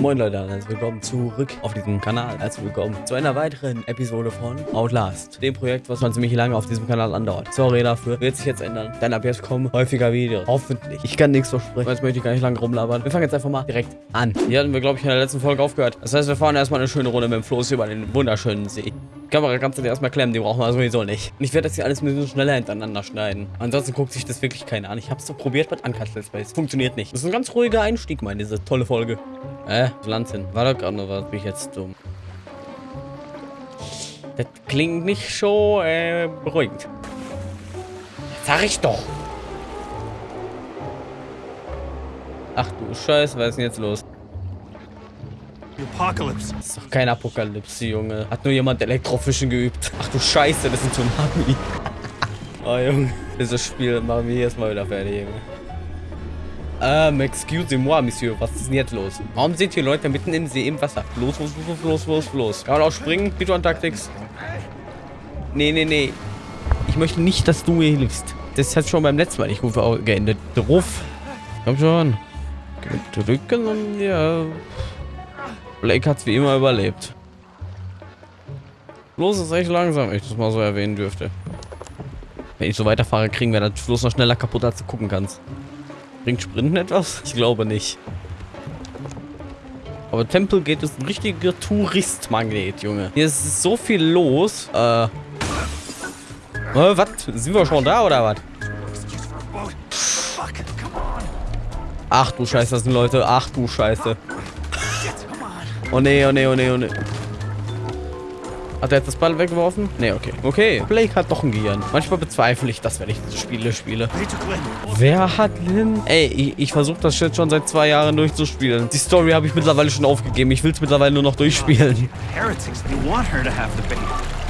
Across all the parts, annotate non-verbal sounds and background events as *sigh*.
Moin Leute, herzlich willkommen zurück auf diesem Kanal. Herzlich willkommen zu einer weiteren Episode von Outlast. Dem Projekt, was schon ziemlich lange auf diesem Kanal andauert. Sorry dafür, wird sich jetzt ändern. Denn ab jetzt kommen häufiger Videos. Hoffentlich. Ich kann nichts versprechen, jetzt möchte ich gar nicht lange rumlabern. Wir fangen jetzt einfach mal direkt an. Hier hatten wir, glaube ich, in der letzten Folge aufgehört. Das heißt, wir fahren erstmal eine schöne Runde mit dem Floß über den wunderschönen See. Kamera kannst du dir erstmal klemmen, die brauchen wir sowieso nicht. Und ich werde das hier alles ein bisschen schneller hintereinander schneiden. Ansonsten guckt sich das wirklich keiner an. Ich habe es doch probiert mit Uncut Let's Plays. Funktioniert nicht. Das ist ein ganz ruhiger Einstieg, meine, diese tolle Folge. Äh, hin. War doch gerade noch was. Bin ich jetzt dumm. Das klingt nicht so, äh, beruhigend. Sag ich doch. Ach du Scheiße, was ist denn jetzt los? Apocalypse. Das ist doch kein Apokalypse, Junge. Hat nur jemand Elektrofischen geübt. Ach du Scheiße, das sind Tsunami. *laughs* oh, Junge. Dieses Spiel machen wir jetzt mal wieder fertig, Junge. Ähm, excusez-moi, Monsieur. Was ist denn jetzt los? Warum sind hier Leute mitten im See im Wasser? Los, los, los, los, los, los. Kann man auch springen? Python Tactics. Nee, nee, nee. Ich möchte nicht, dass du mir hilfst. Das hat schon beim letzten Mal nicht gut geendet. Ruf. Komm schon. Drücken und ja. Blake hat's wie immer überlebt. Los ist echt langsam, wenn ich das mal so erwähnen dürfte. Wenn ich so weiterfahre, kriegen wir das Floß noch schneller kaputt, als du gucken kannst. Bringt Sprinten etwas? Ich glaube nicht. Aber Tempel geht ist ein richtiger Touristmagnet, Junge. Hier ist so viel los. Äh. äh was? Sind wir schon da oder was? Ach du Scheiße, das sind Leute. Ach du Scheiße. Oh nee, oh nee, oh nee, oh nee. Hat er jetzt das Ball weggeworfen? Nee, okay. Okay, Blake hat doch ein Gehirn. Manchmal bezweifle ich das, wenn ich diese Spiele spiele. Wer hat Lynn? Ey, ich, ich versuche das jetzt schon seit zwei Jahren durchzuspielen. Die Story habe ich mittlerweile schon aufgegeben. Ich will es mittlerweile nur noch durchspielen.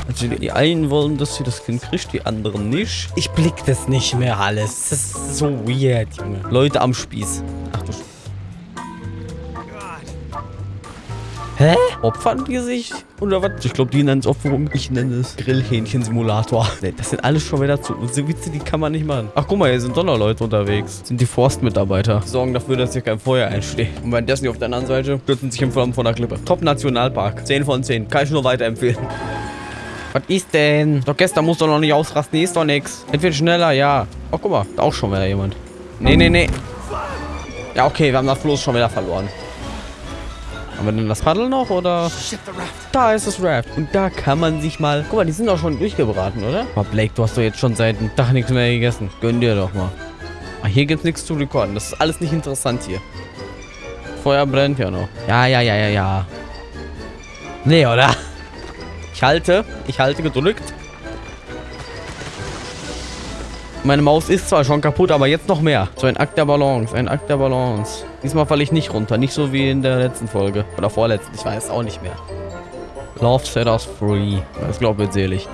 Also die einen wollen, dass sie das Kind kriegt, die anderen nicht. Ich blick das nicht mehr alles. Das ist so weird, Junge. Leute am Spieß. Ach du Sch Hä? Opfern die sich? Oder was? Ich glaube, die nennen es Opferung. Ich nenne es Grillhähnchen-Simulator. Das sind alles schon wieder zu... So Witze, die kann man nicht machen. Ach, guck mal, hier sind doch noch Leute unterwegs. Das sind die Forstmitarbeiter. Die sorgen dafür, dass hier kein Feuer einsteht. Und währenddessen die auf der anderen Seite stürzen sich im Flammen von der Klippe. Top-Nationalpark. 10 von 10. Kann ich nur weiterempfehlen. Was ist denn? Doch gestern musst du noch nicht ausrasten. Hier ist doch nichts. Entweder schneller, ja. Oh, guck mal. Da auch schon wieder jemand. Nee, nee, nee. Ja, okay. Wir haben das Floß schon wieder verloren. Haben wir denn das Paddel noch, oder? Da ist das Raft. Und da kann man sich mal... Guck mal, die sind doch schon durchgebraten, oder? Aber Blake, du hast doch jetzt schon seit einem Tag nichts mehr gegessen. Gönn dir doch mal. Ah, hier gibt's nichts zu rekorden. Das ist alles nicht interessant hier. Feuer brennt ja noch. Ja, ja, ja, ja, ja. Nee, oder? Ich halte. Ich halte gedrückt. Meine Maus ist zwar schon kaputt, aber jetzt noch mehr. So ein Akt der Balance, ein Akt der Balance. Diesmal falle ich nicht runter. Nicht so wie in der letzten Folge. Oder vorletzten. Ich weiß auch nicht mehr. Love set us free. Das glaube ich selig.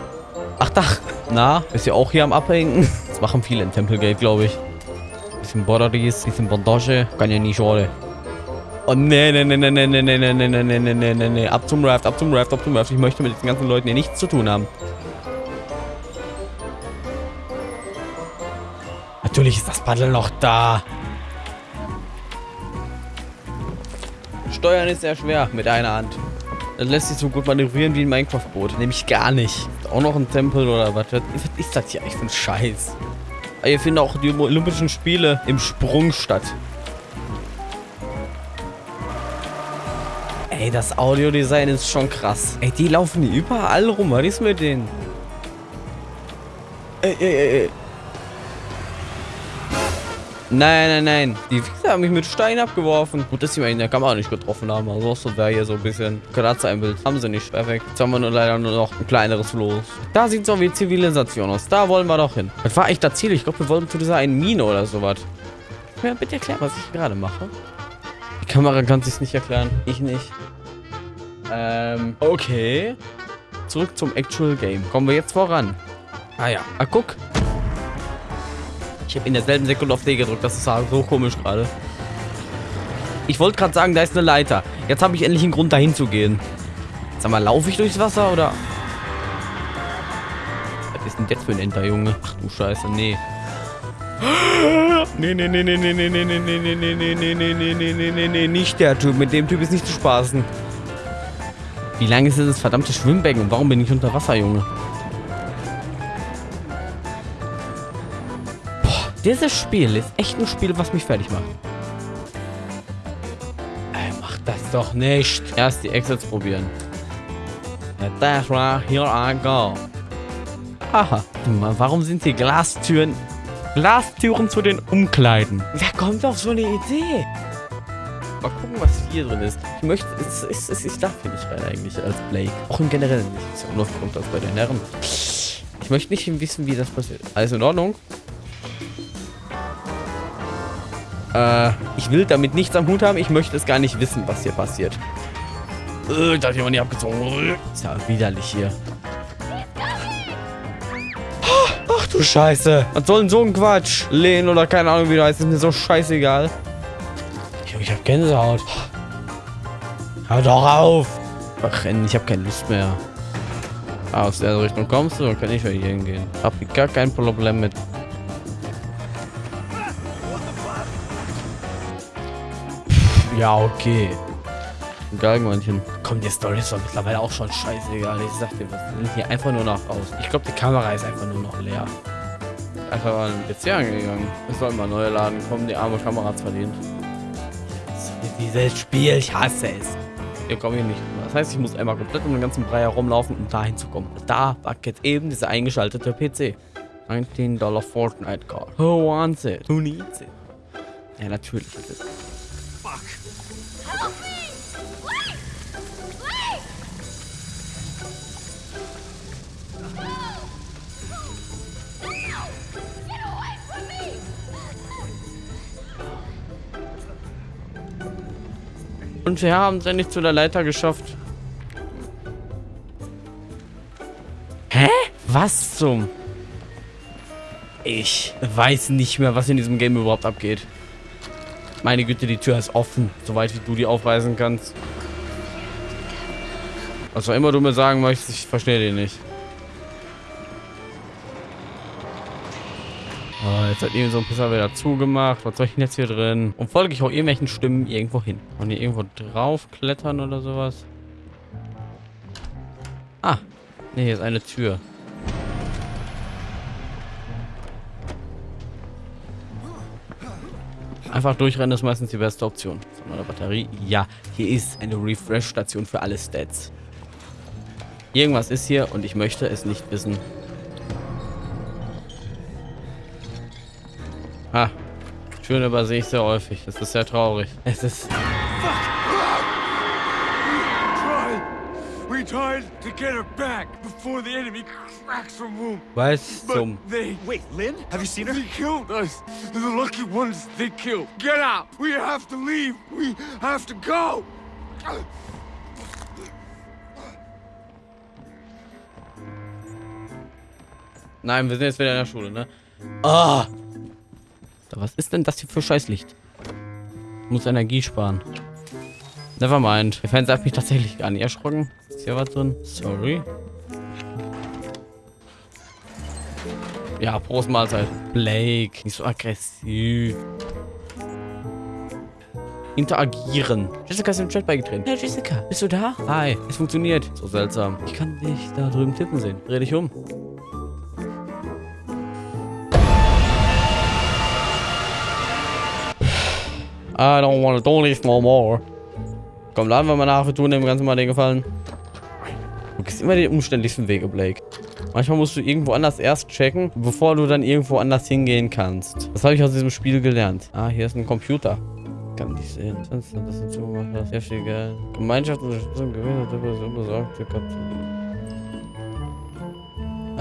Ach, da. Na, ist ja auch hier am Abhängen. Das machen viele in Templegate, glaube ich. Bisschen Borderies, bisschen Bandage. Kann ja nie schaden. Oh, nee, nee, nee, nee, nee, nee, nee, nee, nee, nee, nee, nee, nee. Ab zum Raft, ab zum Raft, ab zum Raft. Ich möchte mit den ganzen Leuten hier nichts zu tun haben. Natürlich ist das Paddel noch da. Steuern ist sehr schwer mit einer Hand. Das lässt sich so gut manövrieren wie ein Minecraft-Boot. Nämlich gar nicht. Auch noch ein Tempel oder was? Was ist das hier eigentlich für ein Scheiß? Hier finden auch die Olympischen Spiele im Sprung statt. Ey, das Audiodesign ist schon krass. Ey, die laufen überall rum. Was ist mit denen? Ey, ey, ey, ey. Nein, nein, nein. Die Wichser haben mich mit Stein abgeworfen. Gut, dass sie mich in der Kamera nicht getroffen haben. Also so wäre hier so ein bisschen Kratzer im Bild. Haben sie nicht. Perfekt. Jetzt haben wir nur leider nur noch ein kleineres Floß. Da sieht es so wie Zivilisation aus. Da wollen wir doch hin. Das war echt das Ziel. Ich glaube, wir wollten zu dieser einen Mine oder sowas. Ja, bitte erklären, was ich gerade mache. Die Kamera kann sich nicht erklären. Ich nicht. Ähm, okay. Zurück zum Actual Game. Kommen wir jetzt voran. Ah ja. Ah, guck. Ich habe in derselben Sekunde auf D gedrückt. Das ist so komisch gerade. Ich wollte gerade sagen, da ist eine Leiter. Jetzt habe ich endlich einen Grund, dahin zu gehen. Sag mal, laufe ich durchs Wasser oder... Was ist denn jetzt für ein Enter, Junge? Ach du Scheiße, nee. Nee, nee, nee, nee, nee, nee, nee, nee, nee, nee, nee, nee, nee, nee, nee, nee, nee, nee, nicht der Typ. Mit dem Typ ist nicht zu spaßen. Wie lang ist das verdammte Schwimmbecken und warum bin ich unter Wasser, Junge? Dieses Spiel ist echt ein Spiel, was mich fertig macht. Ey, mach das doch nicht. Erst die Exits probieren. That's right, here I go. Aha. Warum sind hier Glastüren? Glastüren zu den Umkleiden. Wer kommt auf so eine Idee? Mal gucken, was hier drin ist. Ich möchte, es, es, es, ich darf hier nicht rein eigentlich als Blake. Auch im Generellen nicht. Ist ja unaufgeräumt als bei den Herren. Ich möchte nicht wissen, wie das passiert. Alles in Ordnung? Äh, ich will damit nichts am Hut haben. Ich möchte es gar nicht wissen, was hier passiert. Äh, da hat jemand nicht abgezogen. Ist ja widerlich hier. Ach du Scheiße. Was soll denn so ein Quatsch? Lehn oder keine Ahnung, wie du heißt. Ist mir so scheißegal. Ich hab Gänsehaut. Hör doch auf. Ach, ich hab keine Lust mehr. Ah, aus der Richtung kommst du, dann kann ich ja hier hingehen. Hab ich gar kein Problem mit. Ja, okay. Galgenmännchen. Komm, die Story ist doch mittlerweile auch schon scheißegal. Ich sag dir, was sind hier einfach nur noch aus. Ich glaube, die Kamera ist einfach nur noch leer. Einfach mal ein PC angegangen. Es soll mal neue laden kommen. Die arme Kamera hat's verdient. Dieses Spiel, ich hasse es. Hier komme ich nicht. Das heißt, ich muss einmal komplett um den ganzen Brei herumlaufen, um dahin zu kommen. Da war jetzt eben dieser eingeschaltete PC. 19 Dollar Fortnite Card. Who wants it? Who needs it? Ja, natürlich ist es. Und wir haben es endlich zu der Leiter geschafft. Hä? Was zum... Ich weiß nicht mehr, was in diesem Game überhaupt abgeht. Meine Güte, die Tür ist offen, soweit wie du die aufreißen kannst. Was auch immer du mir sagen möchtest, ich verstehe den nicht. Oh, jetzt hat eben so ein Pisser wieder zugemacht. Was soll ich denn jetzt hier drin? Und folge ich auch irgendwelchen Stimmen irgendwo hin? Und hier irgendwo draufklettern oder sowas? Ah. Ne, hier ist eine Tür. Einfach durchrennen ist meistens die beste Option. So, eine Batterie. Ja, hier ist eine Refresh-Station für alle Stats. Irgendwas ist hier und ich möchte es nicht wissen. Ah, schön übersehe ich sehr häufig. Das ist sehr traurig. Es ist... Tried to get her back before the enemy cracks her womb. Was zum... they Wait, Lynn? Have you seen her? they killed us. The lucky ones they killed. Get out. We have to leave. We have to go. Nein, wir sind jetzt wieder in der Schule, ne? Ah! Was ist denn das hier für Scheißlicht? Muss Energie sparen. Nevermind. Der Fernseher hat mich tatsächlich gar nicht erschrocken. Ist hier was drin? Sorry. Ja, Prost Mahlzeit. Blake, nicht so aggressiv. Interagieren. Jessica ist im Chat beigetreten. Hey Jessica, bist du da? Hi, es funktioniert. So seltsam. Ich kann dich da drüben tippen sehen. Dreh dich um. I don't want to do this no more. Komm, laden wir mal nach, wir tun dem Ganzen mal den Gefallen. Gehst immer den umständlichsten Wege, Blake. Manchmal musst du irgendwo anders erst checken, bevor du dann irgendwo anders hingehen kannst. Das habe ich aus diesem Spiel gelernt. Ah, hier ist ein Computer. Kann nicht sehen. Das das sehr viel Geld. Gemeinschaft und gewesen, Depression besorgt,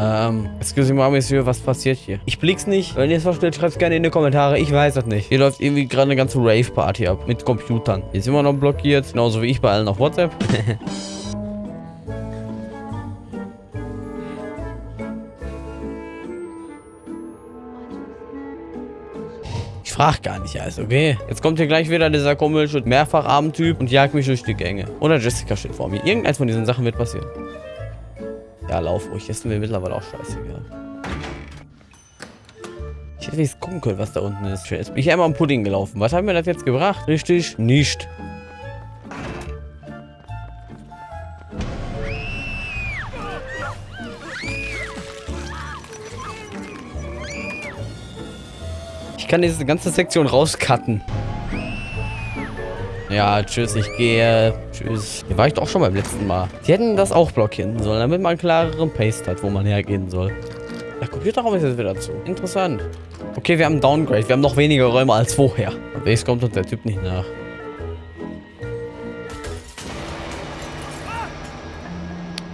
ähm, excuse me, Monsieur, was passiert hier? Ich blick's nicht. Wenn ihr es versteht, schreibt's gerne in die Kommentare. Ich weiß es nicht. Hier läuft irgendwie gerade eine ganze Rave-Party ab. Mit Computern. Hier ist immer noch blockiert. Genauso wie ich bei allen auf WhatsApp. *laughs* frag gar nicht alles, okay? Jetzt kommt hier gleich wieder dieser komische Mehrfach-Abendtyp und jagt mich durch die Gänge. Oder Jessica steht vor mir. Irgendeins von diesen Sachen wird passieren. Ja, lauf ruhig. Ist mir mittlerweile auch scheißegal. Ich hätte jetzt gucken können, was da unten ist. Jetzt bin ich einmal am Pudding gelaufen. Was hat mir das jetzt gebracht? Richtig? Nicht. Kann diese ganze Sektion rauscutten. Ja, tschüss, ich gehe. Tschüss. Hier war ich doch schon beim letzten Mal. Die hätten das auch blockieren sollen, damit man einen klareren Paste hat, wo man hergehen soll. Der Computerraum ist jetzt wieder zu. Interessant. Okay, wir haben Downgrade. Wir haben noch weniger Räume als vorher. Jetzt kommt uns der Typ nicht nach.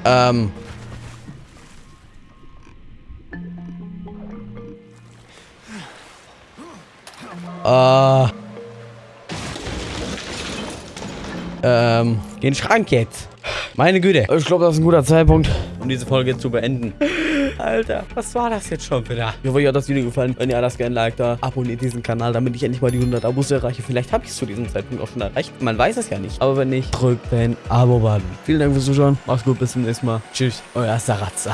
Ähm. Äh. Ähm, geh in den Schrank jetzt. Meine Güte. Ich glaube, das ist ein guter Zeitpunkt, um diese Folge zu beenden. *laughs* Alter, was war das jetzt schon wieder? Ich hoffe, euch hat das Video gefallen. Wenn ja, lasst gerne ein Like da. Abonniert diesen Kanal, damit ich endlich mal die 100 Abos erreiche. Vielleicht habe ich es zu diesem Zeitpunkt auch schon erreicht. Man weiß es ja nicht. Aber wenn nicht, drückt den Abo-Button. Vielen Dank fürs Zuschauen. Macht's gut, bis zum nächsten Mal. Tschüss, euer Sarazza.